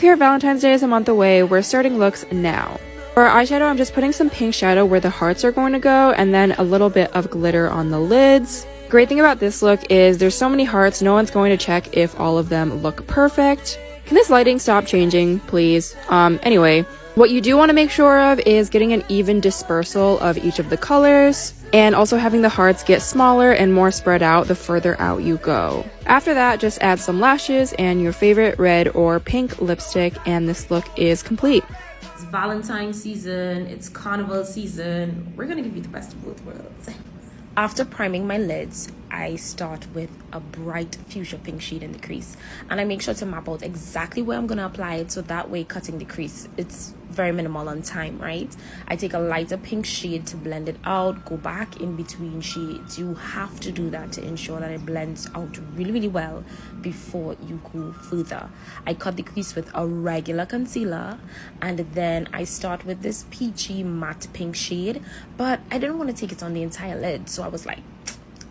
Here, Valentine's Day is a month away. We're starting looks now. For eyeshadow, I'm just putting some pink shadow where the hearts are going to go and then a little bit of glitter on the lids. Great thing about this look is there's so many hearts, no one's going to check if all of them look perfect. Can this lighting stop changing, please? Um, anyway, what you do want to make sure of is getting an even dispersal of each of the colors and also having the hearts get smaller and more spread out the further out you go. After that, just add some lashes and your favorite red or pink lipstick and this look is complete. It's Valentine season, it's carnival season. We're gonna give you the best of both worlds. After priming my lids, I start with a bright fuchsia pink shade in the crease and I make sure to map out exactly where I'm going to apply it so that way cutting the crease it's very minimal on time right? I take a lighter pink shade to blend it out go back in between shades. You have to do that to ensure that it blends out really really well before you go further. I cut the crease with a regular concealer and then I start with this peachy matte pink shade but I didn't want to take it on the entire lid so I was like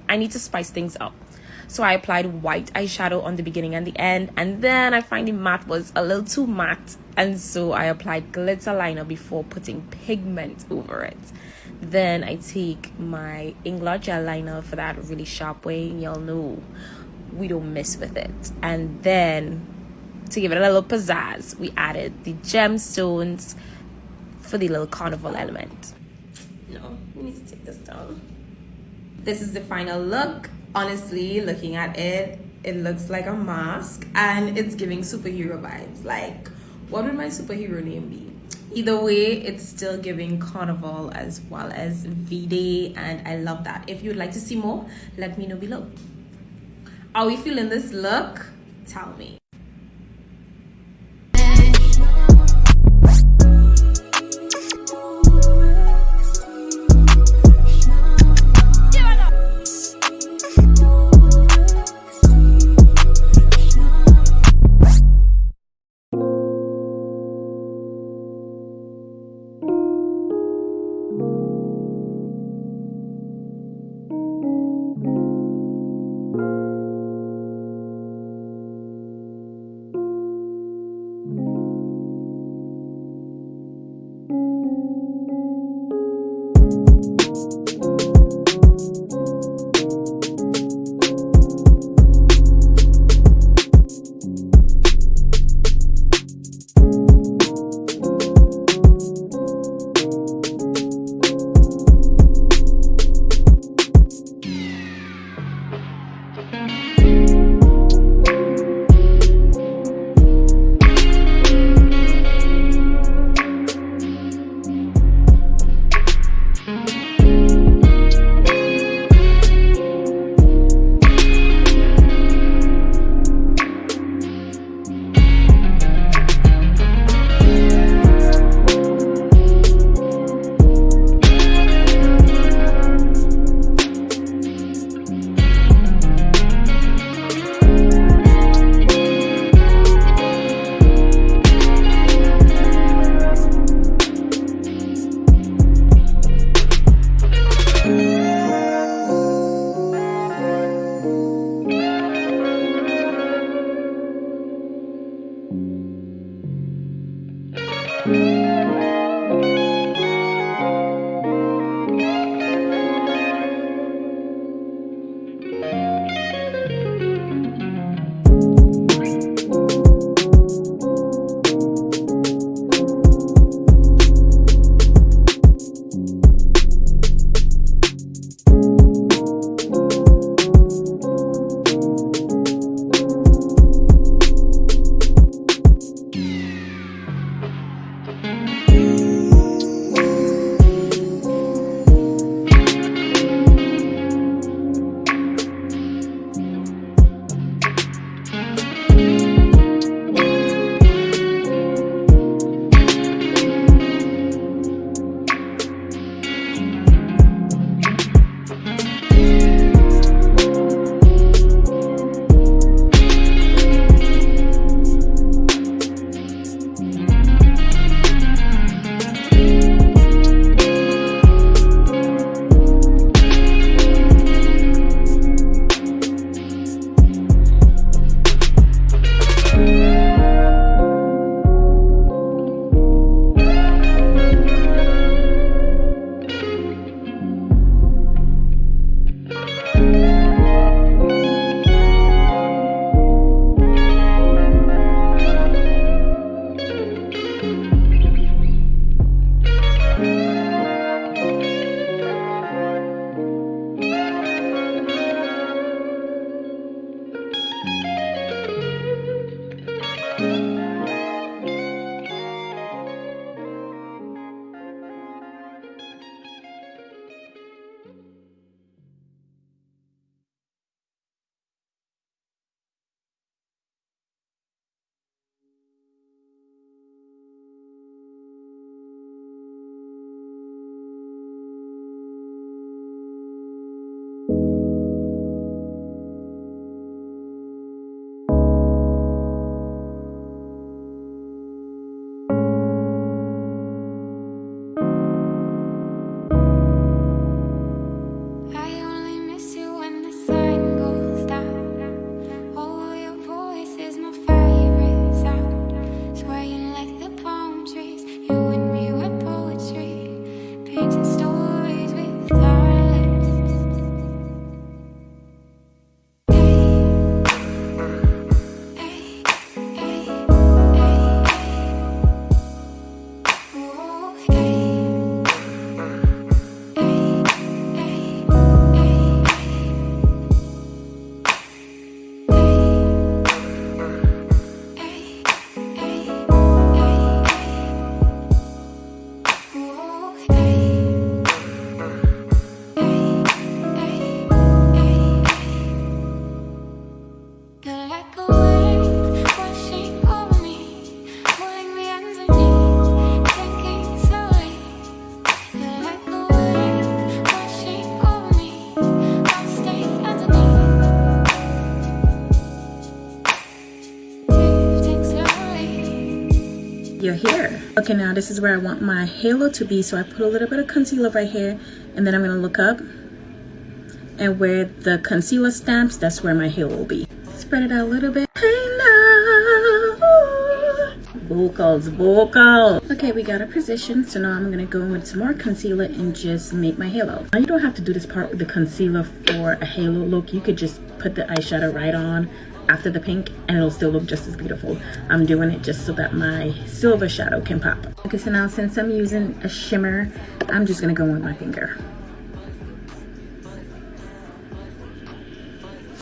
I need to spice things up. So I applied white eyeshadow on the beginning and the end, and then I find the matte was a little too matte, and so I applied glitter liner before putting pigment over it. Then I take my Inglot gel liner for that really sharp way. Y'all know we don't mess with it. And then to give it a little pizzazz, we added the gemstones for the little carnival element. No, we need to take this down this is the final look honestly looking at it it looks like a mask and it's giving superhero vibes. Like what would my superhero name be? Either way it's still giving carnival as well as v-day and i love that. If you would like to see more let me know below. Are we feeling this look? Tell me your hair. Okay, now this is where I want my halo to be. So I put a little bit of concealer right here and then I'm gonna look up and where the concealer stamps, that's where my halo will be. Spread it out a little bit. vocals, vocals. Okay, we got a position. So now I'm gonna go in with some more concealer and just make my halo. Now you don't have to do this part with the concealer for a halo look. You could just put the eyeshadow right on after the pink and it'll still look just as beautiful. I'm doing it just so that my silver shadow can pop. Okay, so now since I'm using a shimmer, I'm just gonna go in with my finger.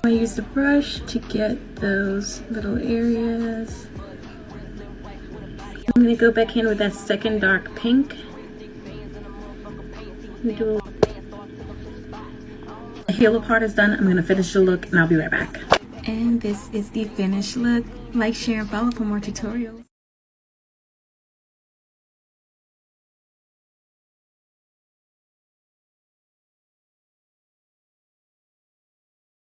I use the brush to get those little areas. I'm gonna go back in with that second dark pink. The halo part is done. I'm gonna finish the look and I'll be right back. And this is the finished look. Like, share, and follow for more tutorials.